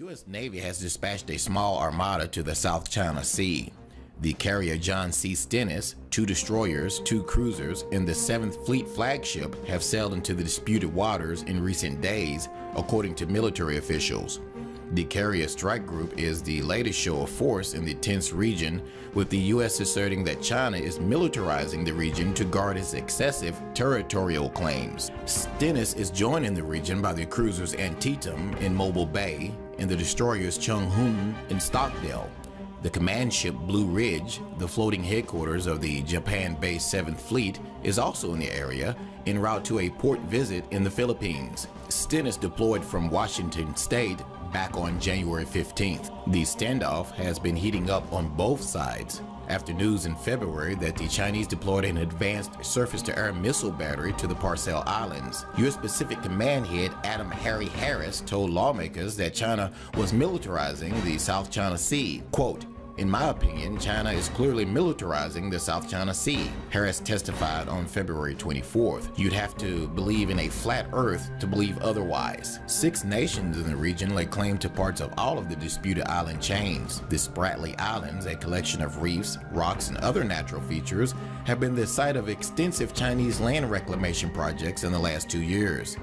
U.S. Navy has dispatched a small armada to the South China Sea. The carrier John C. Stennis, two destroyers, two cruisers, and the 7th Fleet flagship have sailed into the disputed waters in recent days, according to military officials. The carrier strike group is the latest show of force in the tense region, with the U.S. asserting that China is militarizing the region to guard its excessive territorial claims. Stennis is joined in the region by the cruisers Antietam in Mobile Bay and the destroyers Chung Hoon in Stockdale. The command ship Blue Ridge, the floating headquarters of the Japan-based 7th Fleet, is also in the area, en route to a port visit in the Philippines. Stennis deployed from Washington State back on January 15th. The standoff has been heating up on both sides after news in February that the Chinese deployed an advanced surface-to-air missile battery to the Paracel Islands. U.S. Pacific Command head Admiral Harry Harris told lawmakers that China was militarizing the South China Sea. Quote, in my opinion, China is clearly militarizing the South China Sea, Harris testified on February 24th. You'd have to believe in a flat earth to believe otherwise. Six nations in the region lay claim to parts of all of the disputed island chains. The Spratly Islands, a collection of reefs, rocks, and other natural features, have been the site of extensive Chinese land reclamation projects in the last two years.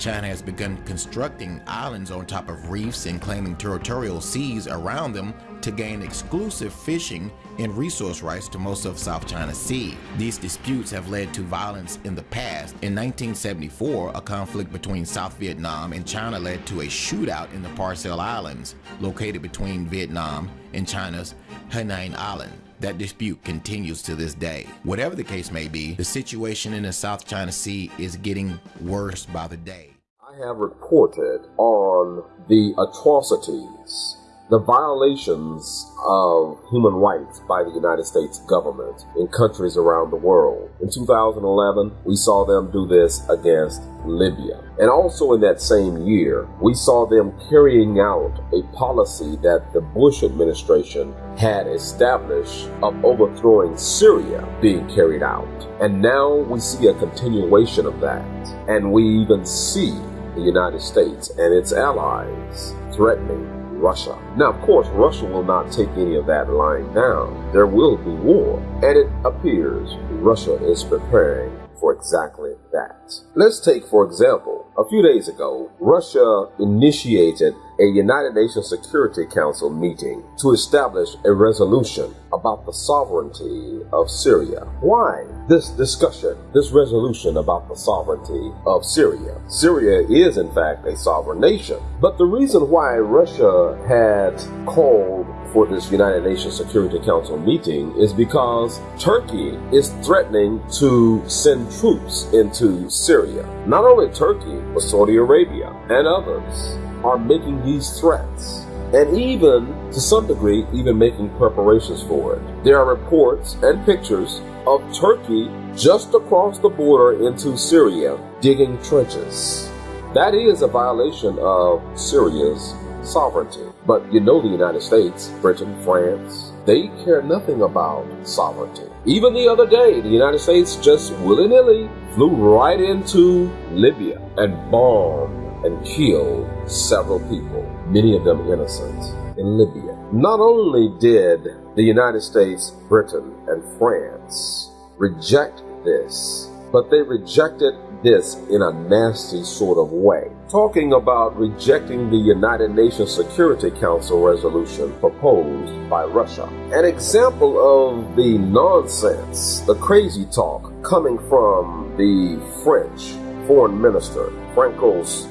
China has begun constructing islands on top of reefs and claiming territorial seas around them to gain exclusive fishing and resource rights to most of South China Sea. These disputes have led to violence in the past. In 1974, a conflict between South Vietnam and China led to a shootout in the Paracel Islands, located between Vietnam and China's Hainan Island. That dispute continues to this day. Whatever the case may be, the situation in the South China Sea is getting worse by the day. I have reported on the atrocities the violations of human rights by the United States government in countries around the world. In 2011, we saw them do this against Libya. And also in that same year, we saw them carrying out a policy that the Bush administration had established of overthrowing Syria being carried out. And now we see a continuation of that. And we even see the United States and its allies threatening Russia. Now, of course, Russia will not take any of that lying down. There will be war. And it appears Russia is preparing for exactly that. Let's take, for example, a few days ago, Russia initiated a United Nations Security Council meeting to establish a resolution about the sovereignty of Syria. Why this discussion, this resolution about the sovereignty of Syria? Syria is, in fact, a sovereign nation. But the reason why Russia had called for this United Nations Security Council meeting is because Turkey is threatening to send troops into Syria. Not only Turkey, but Saudi Arabia and others are making these threats and even, to some degree, even making preparations for it. There are reports and pictures of Turkey just across the border into Syria digging trenches. That is a violation of Syria's sovereignty. But you know the United States, Britain, France, they care nothing about sovereignty. Even the other day, the United States just willy-nilly flew right into Libya and bombed and killed several people, many of them innocent, in Libya. Not only did the United States, Britain, and France reject this, but they rejected this in a nasty sort of way. Talking about rejecting the United Nations Security Council resolution proposed by Russia. An example of the nonsense, the crazy talk coming from the French foreign minister, Francois.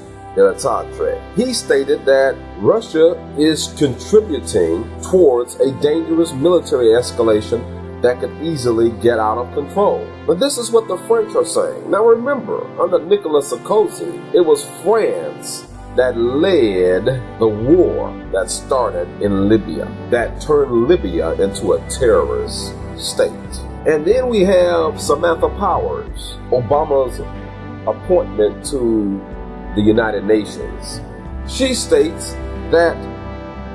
He stated that Russia is contributing towards a dangerous military escalation that could easily get out of control. But this is what the French are saying. Now remember, under Nicolas Sarkozy, it was France that led the war that started in Libya, that turned Libya into a terrorist state. And then we have Samantha Powers, Obama's appointment to the United Nations. She states that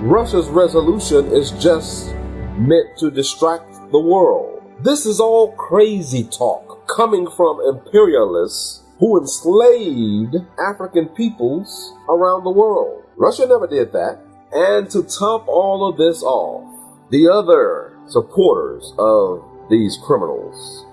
Russia's resolution is just meant to distract the world. This is all crazy talk coming from imperialists who enslaved African peoples around the world. Russia never did that. And to top all of this off, the other supporters of these criminals,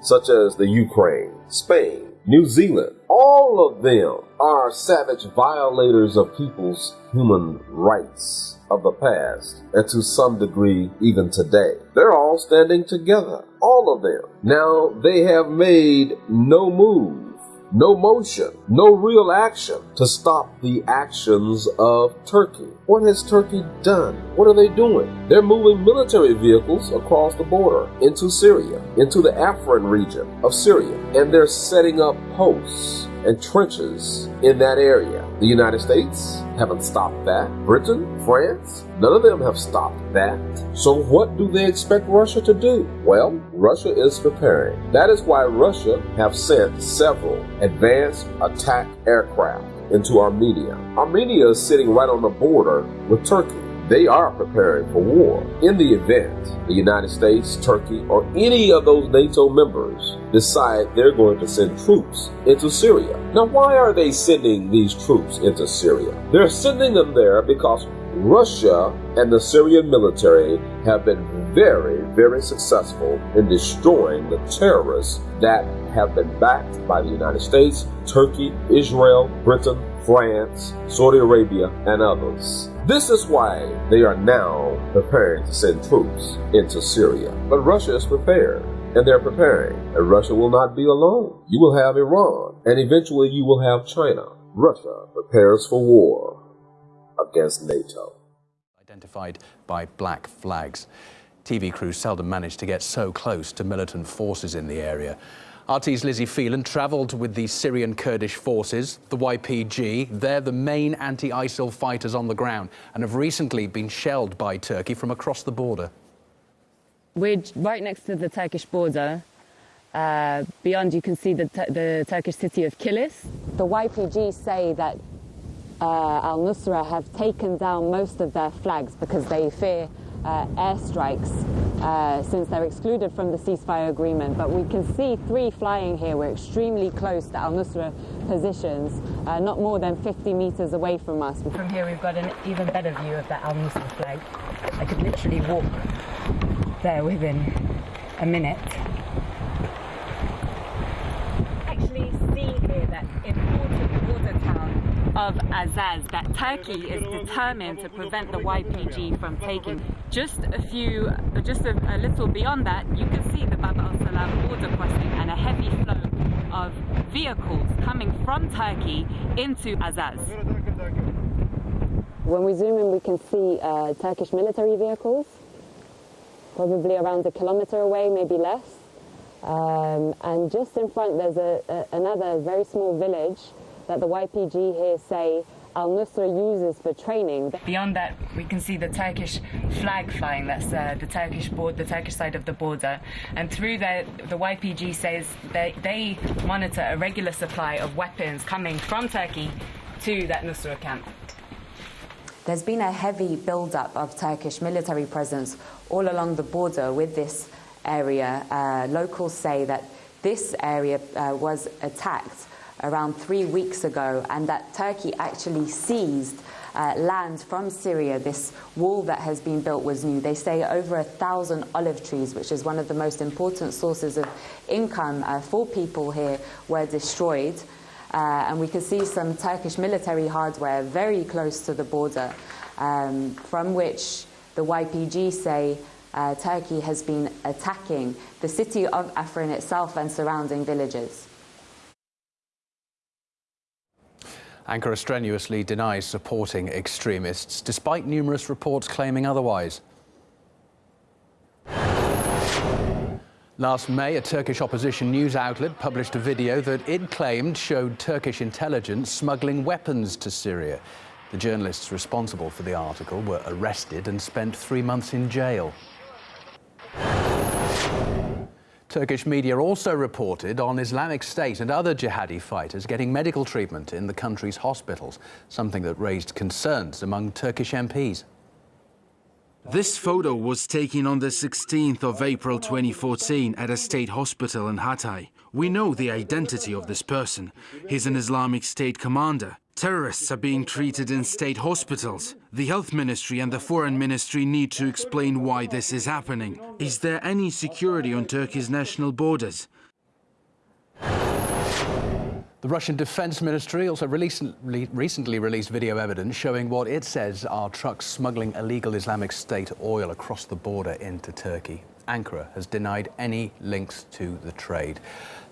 such as the Ukraine, Spain, New Zealand, all of them are savage violators of people's human rights of the past, and to some degree, even today. They're all standing together, all of them. Now, they have made no move no motion, no real action to stop the actions of Turkey. What has Turkey done? What are they doing? They're moving military vehicles across the border into Syria, into the Afrin region of Syria, and they're setting up posts and trenches in that area. The United States haven't stopped that. Britain, France, none of them have stopped that. So what do they expect Russia to do? Well, Russia is preparing. That is why Russia have sent several advanced attack aircraft into Armenia. Armenia is sitting right on the border with Turkey. They are preparing for war. In the event the United States, Turkey, or any of those NATO members decide they're going to send troops into Syria. Now, why are they sending these troops into Syria? They're sending them there because Russia and the Syrian military have been very, very successful in destroying the terrorists that have been backed by the United States, Turkey, Israel, Britain, France, Saudi Arabia, and others. This is why they are now preparing to send troops into Syria. But Russia is prepared, and they're preparing, and Russia will not be alone. You will have Iran, and eventually you will have China. Russia prepares for war against NATO. Identified by black flags. TV crews seldom manage to get so close to militant forces in the area. RT's Lizzie Phelan travelled with the Syrian Kurdish forces, the YPG. They're the main anti-ISIL fighters on the ground and have recently been shelled by Turkey from across the border. We're right next to the Turkish border. Uh, beyond, you can see the, the Turkish city of Kilis. The YPG say that uh, Al Nusra have taken down most of their flags because they fear uh, airstrikes uh, since they're excluded from the ceasefire agreement. But we can see three flying here. We're extremely close to Al Nusra positions, uh, not more than 50 meters away from us. From here, we've got an even better view of the Al Nusra flag. I could literally walk there within a minute. Actually, see here that important border town of Azaz that Turkey is determined to prevent the YPG from taking. Just a few, just a, a little beyond that, you can see the Bab al-Salam border crossing and a heavy flow of vehicles coming from Turkey into Azaz. When we zoom in, we can see uh, Turkish military vehicles, probably around a kilometer away, maybe less. Um, and just in front, there's a, a, another very small village that the YPG here say Al Nusra uses for training. Beyond that, we can see the Turkish flag flying. That's uh, the Turkish board, the Turkish side of the border. And through that, the YPG says they, they monitor a regular supply of weapons coming from Turkey to that Nusra camp. There's been a heavy build-up of Turkish military presence all along the border with this area. Uh, locals say that this area uh, was attacked around three weeks ago and that Turkey actually seized uh, land from Syria. This wall that has been built was new. They say over a thousand olive trees, which is one of the most important sources of income uh, for people here, were destroyed. Uh, and we can see some Turkish military hardware very close to the border, um, from which the YPG say uh, Turkey has been attacking the city of Afrin itself and surrounding villages. Ankara strenuously denies supporting extremists, despite numerous reports claiming otherwise. Last May, a Turkish opposition news outlet published a video that it claimed showed Turkish intelligence smuggling weapons to Syria. The journalists responsible for the article were arrested and spent three months in jail. Turkish media also reported on Islamic State and other jihadi fighters getting medical treatment in the country's hospitals, something that raised concerns among Turkish MPs. This photo was taken on the 16th of April 2014 at a state hospital in Hatay. We know the identity of this person. He's an Islamic State commander. Terrorists are being treated in state hospitals. The health ministry and the foreign ministry need to explain why this is happening. Is there any security on Turkey's national borders? The Russian Defense Ministry also recently, recently released video evidence showing what it says are trucks smuggling illegal Islamic State oil across the border into Turkey. Ankara has denied any links to the trade.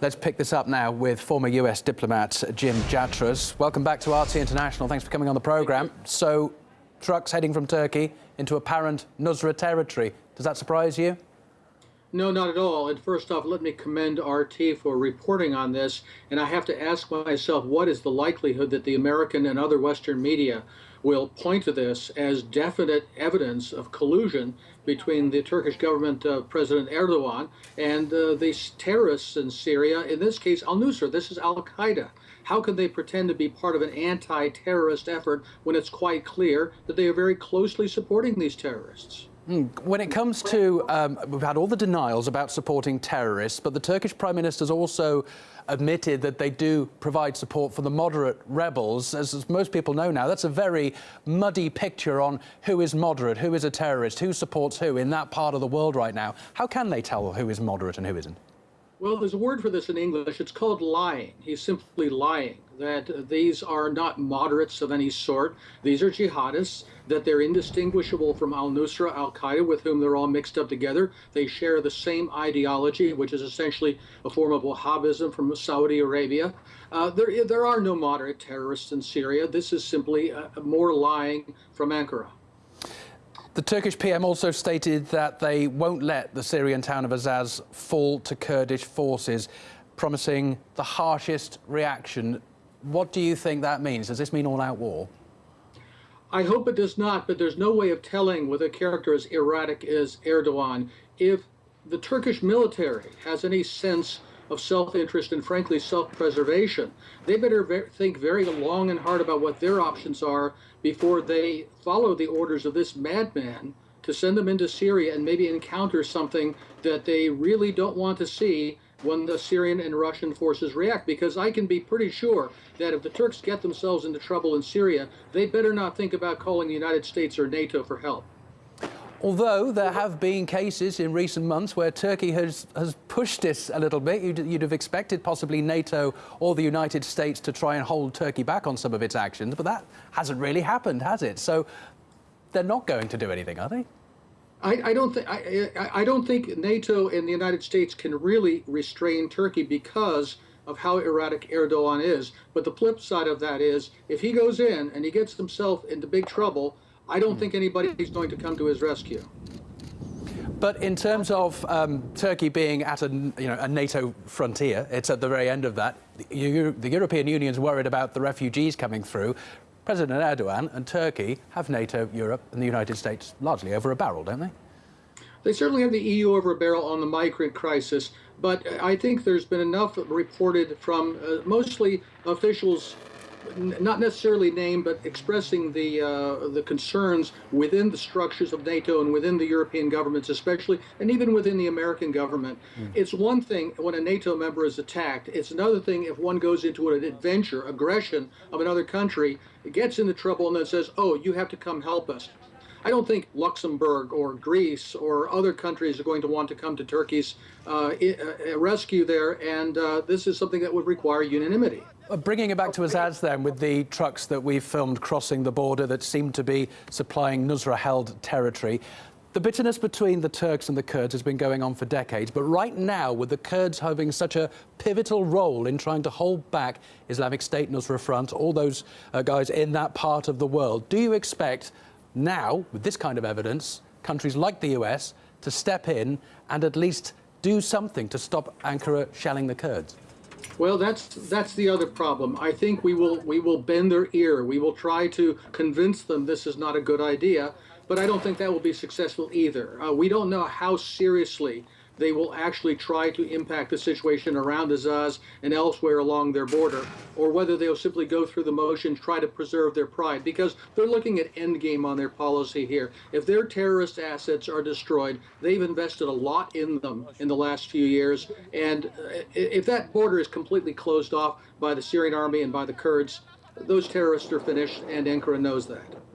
Let's pick this up now with former US diplomat Jim Jatras. Welcome back to RT International. Thanks for coming on the programme. So, trucks heading from Turkey into apparent Nusra territory. Does that surprise you? No, not at all. And first off, let me commend RT for reporting on this. And I have to ask myself, what is the likelihood that the American and other Western media will point to this as definite evidence of collusion between the Turkish government of uh, President Erdogan and uh, these terrorists in Syria, in this case, al Nusra. This is Al Qaeda. How can they pretend to be part of an anti terrorist effort when it's quite clear that they are very closely supporting these terrorists? Hmm. When it comes to, um, we've had all the denials about supporting terrorists, but the Turkish Prime Minister's also admitted that they do provide support for the moderate rebels. As, as, most people know now, that's a very muddy picture on who is moderate, who is a terrorist, who supports who in that part of the world right now. How can they tell who is moderate and who isn't? Well, there's a word for this in English. It's called lying. He's simply lying that these are not moderates of any sort. These are jihadists, that they're indistinguishable from al Nusra, al Qaeda, with whom they're all mixed up together. They share the same ideology, which is essentially a form of Wahhabism from Saudi Arabia. Uh, there, there are no moderate terrorists in Syria. This is simply uh, more lying from Ankara. The Turkish PM also stated that they won't let the Syrian town of Azaz fall to Kurdish forces, promising the harshest reaction. What do you think that means? Does this mean all-out war? I hope it does not, but there's no way of telling with a character as erratic as Erdogan if the Turkish military has any sense of self-interest and frankly self-preservation. They better ve think very long and hard about what their options are before they follow the orders of this madman to send them into Syria and maybe encounter something that they really don't want to see when the Syrian and Russian forces react. Because I can be pretty sure that if the Turks get themselves into trouble in Syria, they better not think about calling the United States or NATO for help. Although there have been cases in recent months where Turkey has, has pushed this a little bit, you'd, you'd, have expected possibly NATO or the United States to try and hold Turkey back on some of its actions, but that hasn't really happened, has it? So they're not going to do anything, are they? I, I don't think I, I don't think NATO and the United States can really restrain Turkey because of how erratic Erdogan is. But the flip side of that is, if he goes in and he gets himself into big trouble, I don't think anybody is going to come to his rescue. But in terms of um, Turkey being at a, you know, a NATO frontier, it's at the very end of that. The, the European Union's worried about the refugees coming through. President Erdogan and Turkey have NATO, Europe, and the United States largely over a barrel, don't they? They certainly have the EU over a barrel on the migrant crisis, but I think there's been enough reported from uh, mostly officials not necessarily named, but expressing the uh, the concerns within the structures of NATO and within the European governments, especially, and even within the American government. Mm. It's one thing when a NATO member is attacked. It's another thing if one goes into an adventure, aggression of another country, gets into trouble, and then says, "Oh, you have to come help us." I don't think Luxembourg or Greece or other countries are going to want to come to Turkey's uh, uh rescue there, and uh, this is something that would require unanimity. Bringing it back to Azaz then, with the trucks that we filmed crossing the border that seem to be supplying Nusra-held territory, the bitterness between the Turks and the Kurds has been going on for decades, but right now, with the Kurds having such a pivotal role in trying to hold back Islamic State, Nusra Front, all those uh, guys in that part of the world, do you expect now, with this kind of evidence, countries like the US to step in and at least do something to stop Ankara shelling the Kurds? Well, that's that's the other problem. I think we will we will bend their ear. We will try to convince them this is not a good idea, but I don't think that will be successful either. Uh, we don't know how seriously they will actually try to impact the situation around Azaz and elsewhere along their border, or whether they'll simply go through the motions, try to preserve their pride, because they're looking at endgame on their policy here. If their terrorist assets are destroyed, they've invested a lot in them in the last few years, and uh, if that border is completely closed off by the Syrian army and by the Kurds, those terrorists are finished, and Ankara knows that.